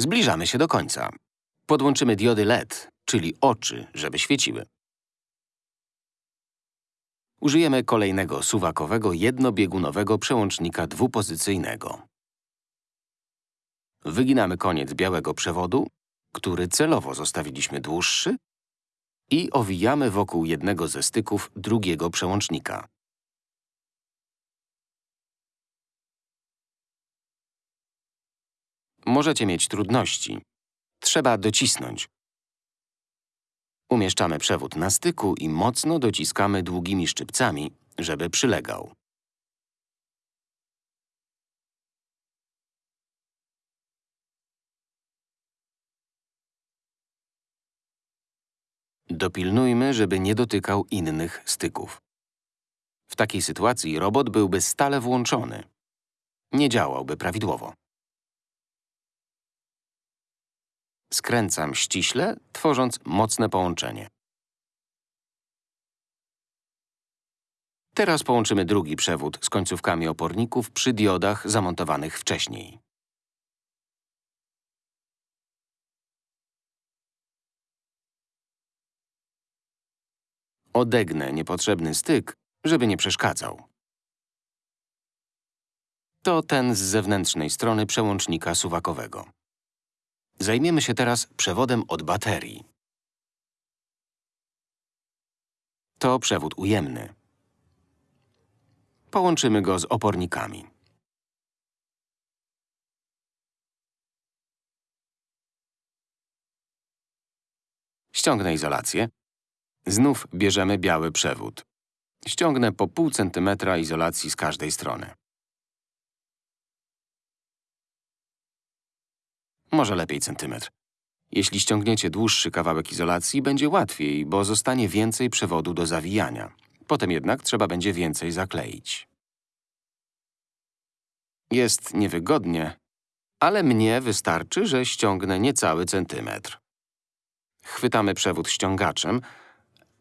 Zbliżamy się do końca. Podłączymy diody LED, czyli oczy, żeby świeciły. Użyjemy kolejnego suwakowego jednobiegunowego przełącznika dwupozycyjnego. Wyginamy koniec białego przewodu, który celowo zostawiliśmy dłuższy i owijamy wokół jednego ze styków drugiego przełącznika. Możecie mieć trudności. Trzeba docisnąć. Umieszczamy przewód na styku i mocno dociskamy długimi szczypcami, żeby przylegał. Dopilnujmy, żeby nie dotykał innych styków. W takiej sytuacji robot byłby stale włączony. Nie działałby prawidłowo. Skręcam ściśle, tworząc mocne połączenie. Teraz połączymy drugi przewód z końcówkami oporników przy diodach zamontowanych wcześniej. Odegnę niepotrzebny styk, żeby nie przeszkadzał. To ten z zewnętrznej strony przełącznika suwakowego. Zajmiemy się teraz przewodem od baterii. To przewód ujemny. Połączymy go z opornikami. Ściągnę izolację. Znów bierzemy biały przewód. Ściągnę po pół centymetra izolacji z każdej strony. Może lepiej centymetr. Jeśli ściągniecie dłuższy kawałek izolacji, będzie łatwiej, bo zostanie więcej przewodu do zawijania. Potem jednak trzeba będzie więcej zakleić. Jest niewygodnie, ale mnie wystarczy, że ściągnę niecały centymetr. Chwytamy przewód ściągaczem.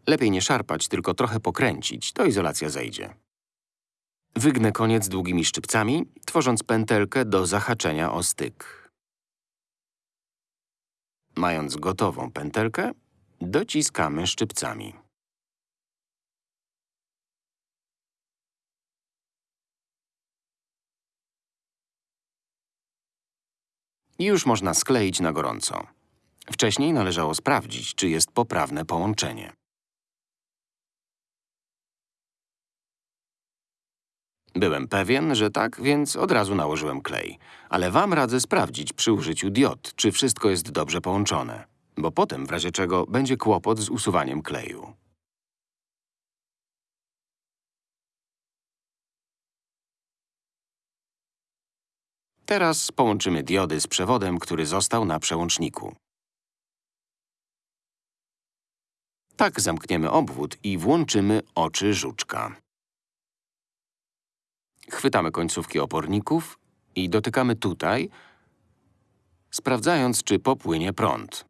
Lepiej nie szarpać, tylko trochę pokręcić, to izolacja zejdzie. Wygnę koniec długimi szczypcami, tworząc pętelkę do zahaczenia o styk. Mając gotową pętelkę, dociskamy szczypcami. Już można skleić na gorąco. Wcześniej należało sprawdzić, czy jest poprawne połączenie. Byłem pewien, że tak, więc od razu nałożyłem klej. Ale wam radzę sprawdzić przy użyciu diod, czy wszystko jest dobrze połączone. Bo potem, w razie czego, będzie kłopot z usuwaniem kleju. Teraz połączymy diody z przewodem, który został na przełączniku. Tak zamkniemy obwód i włączymy oczy żuczka. Chwytamy końcówki oporników i dotykamy tutaj, sprawdzając, czy popłynie prąd.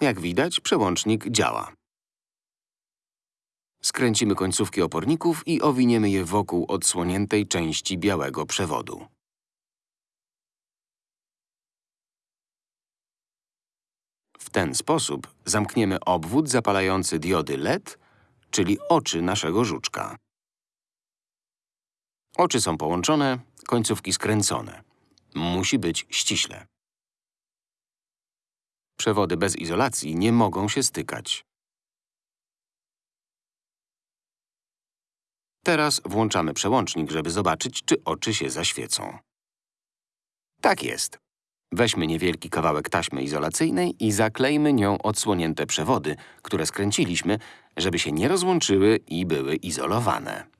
Jak widać, przełącznik działa. Skręcimy końcówki oporników i owiniemy je wokół odsłoniętej części białego przewodu. W ten sposób zamkniemy obwód zapalający diody LED czyli oczy naszego żuczka. Oczy są połączone, końcówki skręcone. Musi być ściśle. Przewody bez izolacji nie mogą się stykać. Teraz włączamy przełącznik, żeby zobaczyć, czy oczy się zaświecą. Tak jest. Weźmy niewielki kawałek taśmy izolacyjnej i zaklejmy nią odsłonięte przewody, które skręciliśmy, żeby się nie rozłączyły i były izolowane.